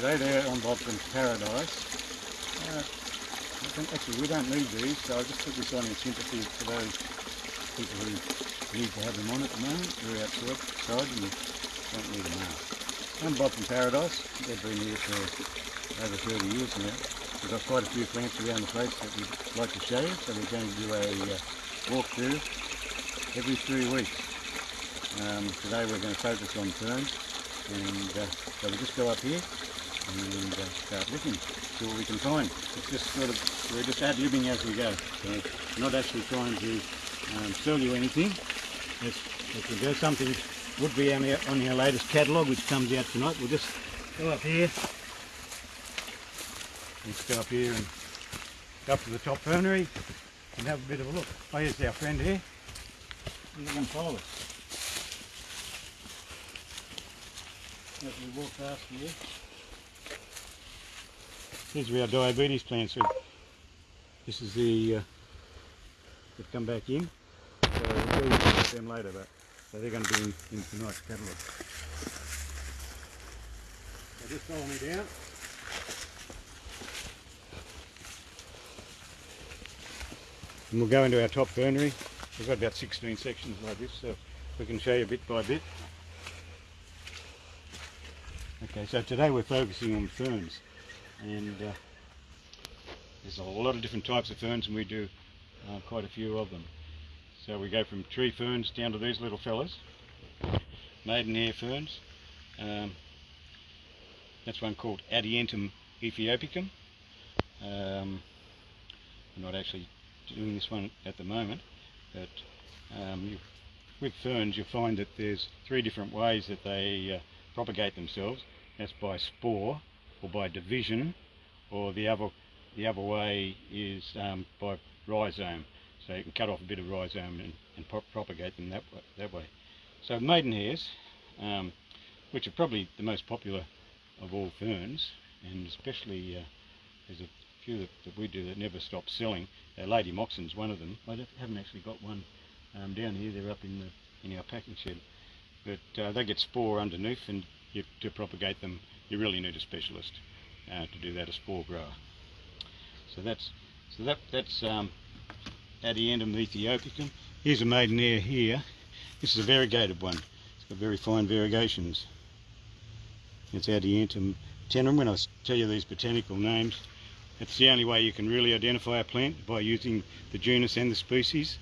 Today they're on Bobcom's Paradise. Uh, I think- actually, we don't need these, so I just put this on in sympathy for those people who need to have them on at the moment. Out outside and don't need them now. On Bobcom Paradise, they've been here for over 30 years now. We've got quite a few plants around the place that we'd like to show you, so we're going to do a uh, walkthrough every three weeks. Um, today we're going to focus on ferns, and uh, so we'll just go up here and uh, start looking, see what we can find. It's just sort of, we're just ad-libbing as we go. So not actually trying to um, sell you anything. As we go, something would be on our, on our latest catalogue, which comes out tonight. We'll just go up here. Let's go up here and go up to the top fernery and have a bit of a look. Oh, here's our friend here. He's going to follow us. As we walk past here. These are our diabetes plants. So this is the uh, that come back in. So we'll you about them later, but so they're going to be in, in tonight's catalogue. So just follow me down. And we'll go into our top fernery. We've got about 16 sections like this, so we can show you bit by bit. Okay, so today we're focusing on ferns, and uh, there's a lot of different types of ferns, and we do uh, quite a few of them. So we go from tree ferns down to these little fellas, maidenhair ferns. Um, that's one called Adiantum aethiopicum. Um, we're not actually doing this one at the moment, but um, you, with ferns you'll find that there's three different ways that they uh, propagate themselves. That's by spore, or by division, or the other the other way is um, by rhizome. So you can cut off a bit of rhizome and, and pro propagate them that way, that way. So maidenhairs, um, which are probably the most popular of all ferns, and especially uh, there's a few that, that we do that never stop selling. Uh, Lady Moxon's one of them. I haven't actually got one um, down here. They're up in the in our packing shed. But uh, they get spore underneath, and you, to propagate them, you really need a specialist uh, to do that, a spore grower. So that's so that that's um, Adiantum aethiopicum. Here's a maiden maidenhair here. This is a variegated one. It's got very fine variegations. It's Adiantum tenerum. I tell you these botanical names, it's the only way you can really identify a plant by using the genus and the species.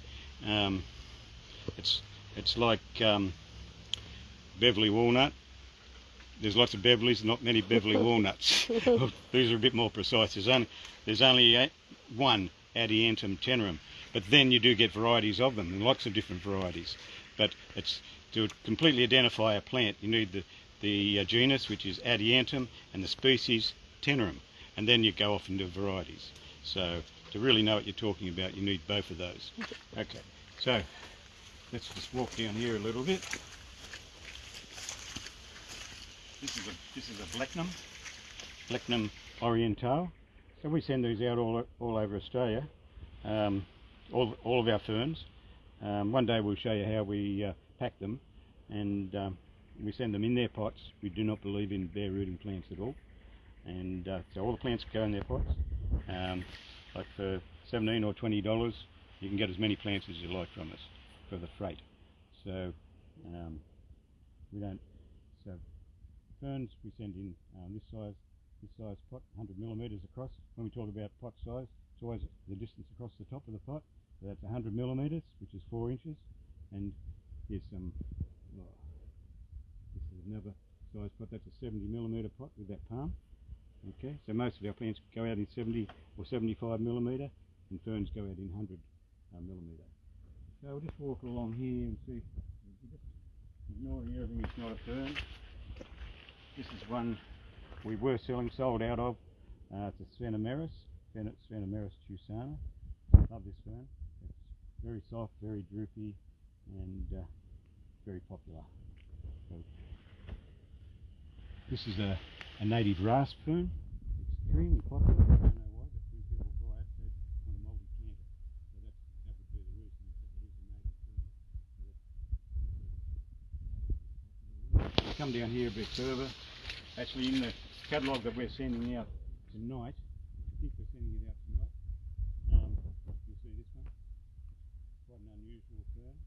Um, it's it's like um, Beverly walnut. There's lots of Beverleys, not many Beverly walnuts. These are a bit more precise. There's only there's only one Adiantum tenerum, but then you do get varieties of them, and lots of different varieties. But it's to completely identify a plant, you need the the uh, genus, which is Adiantum, and the species Tenerum, and then you go off into varieties. So to really know what you're talking about, you need both of those. Okay, so let's just walk down here a little bit. This is a this is a Blechnum, Blechnum oriental. So we send these out all all over Australia, um, all all of our ferns. Um, one day we'll show you how we uh, pack them, and um, we send them in their pots. We do not believe in bare rooting plants at all, and uh, so all the plants go in their pots. Um, like for 17 or 20 dollars, you can get as many plants as you like from us for the freight. So um, we don't. Ferns we send in um, this size, this size pot, 100 millimeters across. When we talk about pot size, it's always the distance across the top of the pot. So that's 100 millimeters, which is four inches, and here's some. oh, this is another size pot. That's a 70 millimeter pot with that palm. Okay, so most of our plants go out in 70 or 75 millimeter, and ferns go out in 100 uh, millimeter. So we'll just walk along here and see. Ignoring everything, it's not a fern. This is one we were selling, sold out of. Uh, it's a Sphenomeris, Sphen- Sphenomeris chusana. Love this fern. It's very soft, very droopy, and uh, very popular. So, this is a, a native rasp fern. Extremely popular. I don't know why, but people buy it, they want. So that's, that would be the reason that it is a native fern. Come down here a bit further. Actually, in the catalogue that we're sending out tonight. I think we're sending it out tonight. Um, you see this one? Quite an unusual fern.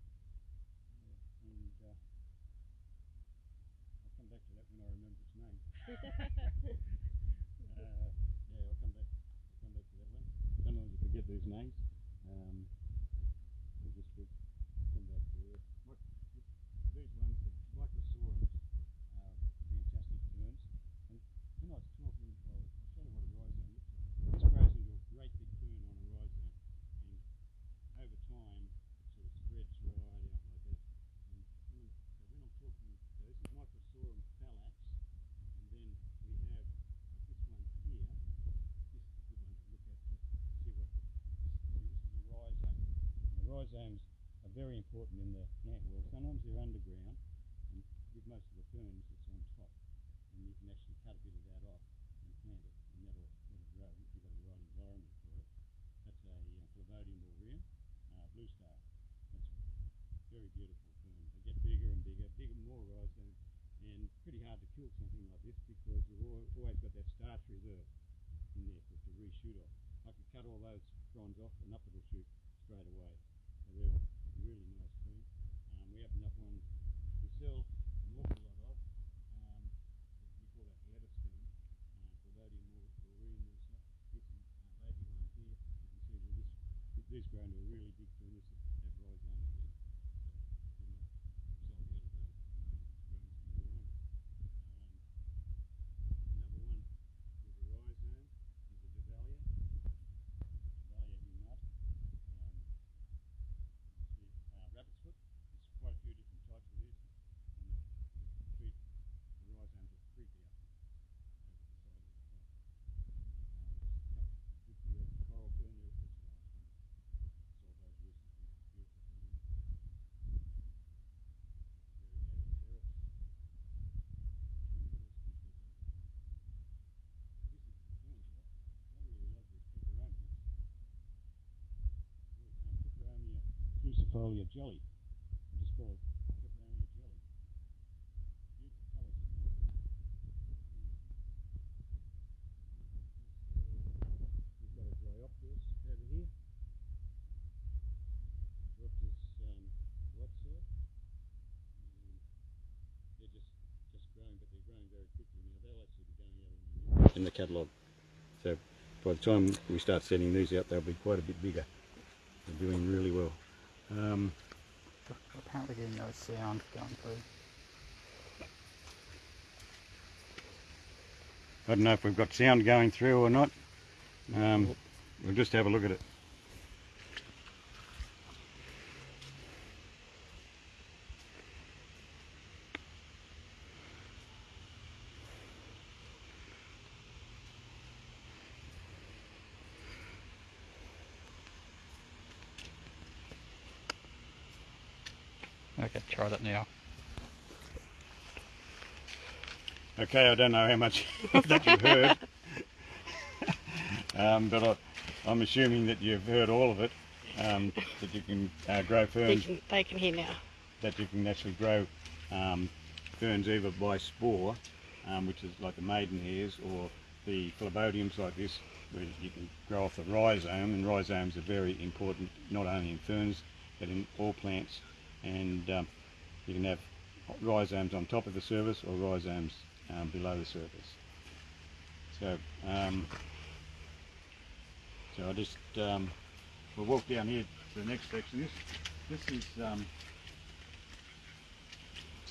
Uh, and uh, I'll come back to that when I remember its name. Uh, yeah, I'll come back. I'll come back to that one. Sometimes you forget these names. Um, we'll just we'll come back to it. What, these ones, the microsorums, are fantastic ferns. And when I was talking, well, I'll show you what a rhizome looks like. This grows into a great big fern on a rhizome, and over time, it sort of spreads right out like that. And when, so when I'm talking, so this is microsorum phalax, and then we have like this one here. This is a good one to look at to see what. The, see, this is a rhizome. And the rhizomes are very important in the plant world. Sometimes they're underground, and with most of the ferns, it's on top, and you can actually cut a bit of that off and plant it, and that'll, that'll grow if you've got the right environment for it. That's a uh, Phlebodium aureum, uh, blue star. That's very beautiful fern. They get bigger and bigger, bigger, more rhizome, and pretty hard to kill something like this because you've always got that starch reserve in there for it to reshoot off. I could cut all those fronds off and up it'll shoot straight away. So they're a really nice fern. Um, we have enough one we sell an awful lot of. Um, we call that lettuce fern. Uh, Phlebodium au- aureum also. Here's some uh, baby one here. You can see that this these grow into a really big fern. This is that rhizome again. So we're not sold out of those at the moment. It's growing some more on. Um, another one is a rhizome, is a Davallia. Davallia humata. Um, see, uh, rabbit's foot. There's quite a few different types of this. And the, the tree, the rhizomes are creepy up over the side of the top. Um, this here, that's coral fern there. That's a nice one. Saw those recently. Beautiful fern. Variegated Pteris. And what else can we talk about? This is the ferns. I, I really love these peperomias. Um, Peperomia clusiifolia jelly. I just call it peperomia jelly. Beautiful colours. in that. We've got a Dryopteris over here. Dryopteris um, whiteside. Um, they're just just growing, but they're growing very quickly now. Be going out in the catalogue. So by the time we start sending these out, they'll be quite a bit bigger. They're doing really well. Um, Apparently getting no sound going through. I don't know if we've got sound going through or not. Um, we'll just have a look at it. Okay, try that now. Okay, I don't know how much that you've heard, um, but I, I'm assuming that you've heard all of it. Um, that you can uh, grow They ferns, can, they can hear now. that you can actually grow um, ferns either by spore, um, which is like the maiden hairs, or the phlebodiums like this, where you can grow off the rhizome. And rhizomes are very important, not only in ferns, but in all plants. And um, you can have rhizomes on top of the surface or rhizomes um, below the surface. So, um, so I just um, we'll walk down here to the next section. This this is um,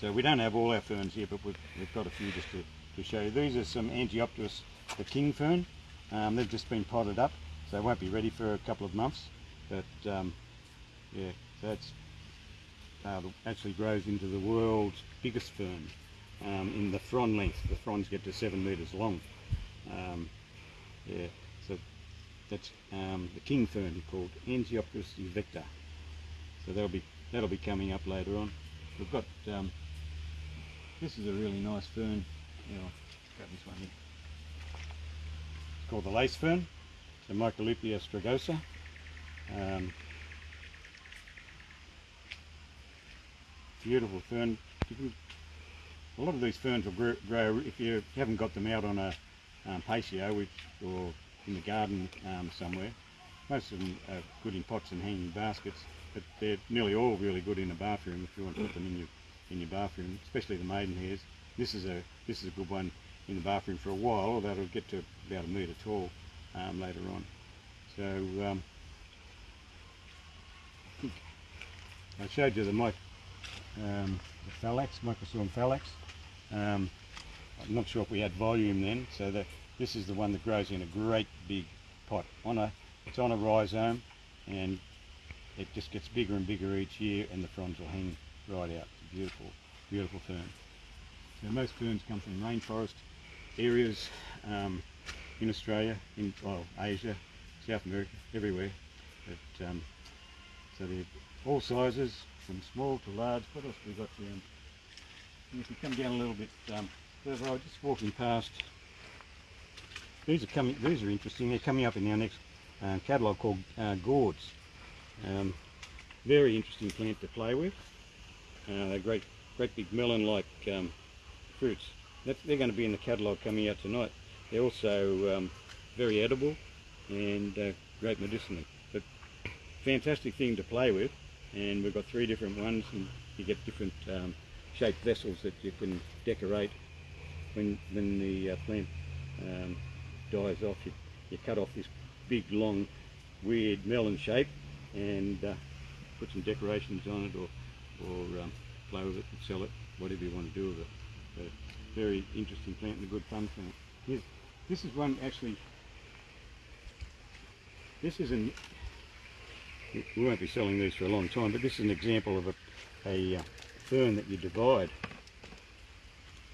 so we don't have all our ferns here, but we've, we've got a few just to, to show you. These are some Angiopteris, the king fern. Um, they've just been potted up, so they won't be ready for a couple of months. But um, yeah, that's uh, actually grows into the world's biggest fern um, in the frond length. The fronds get to seven metres long. Um, yeah, so that's um, the king fern called Angiopteris evecta. So that'll be that'll be coming up later on. We've got um, this is a really nice fern. I'll grab this one here. It's called the lace fern. The Microlepia strigosa. Beautiful fern. Can a lot of these ferns will grow, grow if you haven't got them out on a um, patio which, or in the garden um, somewhere. Most of them are good in pots and hanging baskets, but they're nearly all really good in a bathroom if you want to put them in your in your bathroom, especially the maidenhairs. This is a this is a good one in the bathroom for a while, although it'll get to about a metre tall um, later on. So um, I I showed you the mic, um, the Phalax, Microsorum Phalax. Um, I'm not sure if we had volume then, so that this is the one that grows in a great big pot. On a, it's on a rhizome, and it just gets bigger and bigger each year, and the fronds will hang right out. Beautiful, beautiful fern. So most ferns come from rainforest areas um, in Australia, in well, Asia, South America, everywhere. But, um, so they're all sizes, from small to large. What else have we got down? And if you come down a little bit um, further, I was just walking past. These are coming. These are interesting. They're coming up in our next uh, catalogue called uh, gourds. Um, very interesting plant to play with. Uh, they're great, great big melon-like um, fruits. They're going to be in the catalogue coming out tonight. They're also um, very edible and uh, great medicinally. But fantastic thing to play with. And we've got three different ones, and you get different um, shaped vessels that you can decorate when when the uh, plant um, dies off. You, you cut off this big, long, weird melon shape and uh, put some decorations on it, or or um, play with it and sell it, whatever you want to do with it. But very interesting plant and a good fun plant. Here's, this is one actually. This is an. We won't be selling these for a long time, but this is an example of a, a uh, fern that you divide.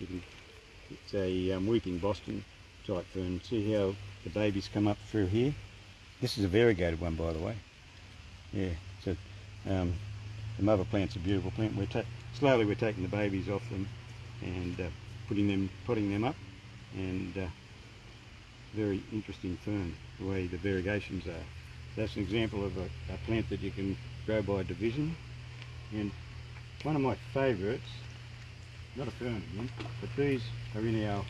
You can, it's a um, weeping Boston type fern. See how the babies come up through here? This is a variegated one, by the way. Yeah, so um, the mother plant's a beautiful plant. We're slowly we're taking the babies off them and uh, putting them putting them up, and uh, very interesting fern the way the variegations are. That's an example of a, a plant that you can grow by division, and one of my favourites, not a fern again, but these are in our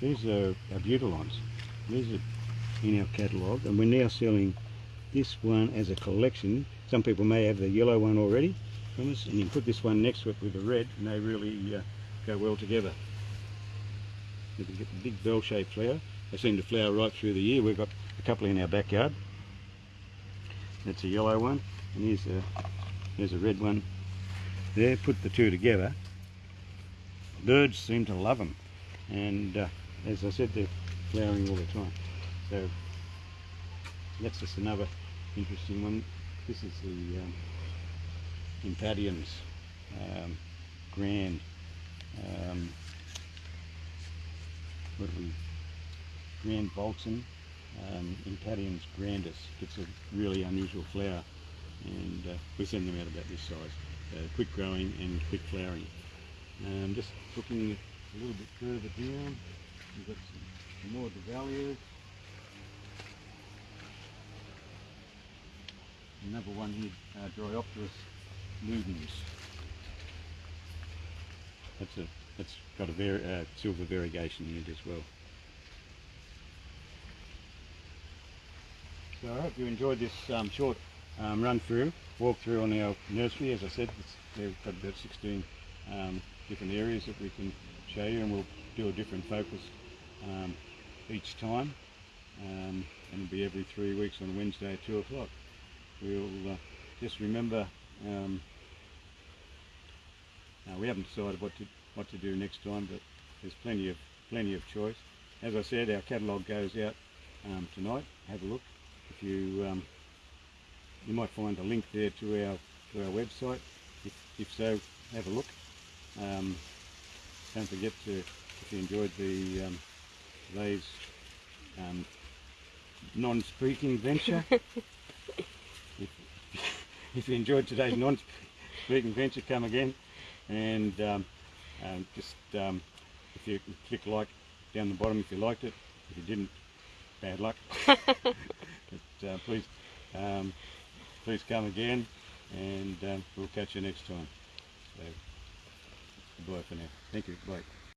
these are our butylons. These are in our catalogue, and we're now selling this one as a collection. Some people may have the yellow one already from us, and you can put this one next to it with the red, and they really uh, go well together. You can get the big bell-shaped flower. They seem to flower right through the year. We've got a couple in our backyard. That's a yellow one, and here's a there's a red one. There, put the two together. Birds seem to love them, and uh, as I said, they're flowering all the time. So that's just another interesting one. This is the um, Impadiums, um, grand. Um, what do we? Grand Volson, um, Impadiums grandis. It's a really unusual flower, and uh, we send them out about this size. Uh, quick growing and quick flowering. Um, just looking a little bit further down, we've got some, more Davallias. Another one here, uh, Dryopteris ludens. That's a that's got a very uh, silver variegation in it as well. So I hope you enjoyed this um, short um, run through, walk through on our nursery. As I said, we've got about 16 um, different areas that we can show you, and we'll do a different focus um, each time. Um, and it'll be every three weeks on Wednesday at two o'clock. We'll uh, just remember. Um, now we haven't decided what to what to do next time, but there's plenty of plenty of choice. As I said, our catalogue goes out tonight. Have a look. If you um, you might find a link there to our to our website. If, if so, have a look. Um, don't forget to if you enjoyed the um, today's um, non-speaking venture. if, if you enjoyed today's non-speaking venture, come again and um, um, just um, if you click like down the bottom if you liked it. If you didn't, bad luck. uh, please, um, please come again, and um, we'll catch you next time. So, Goodbye for now. Thank you. Bye.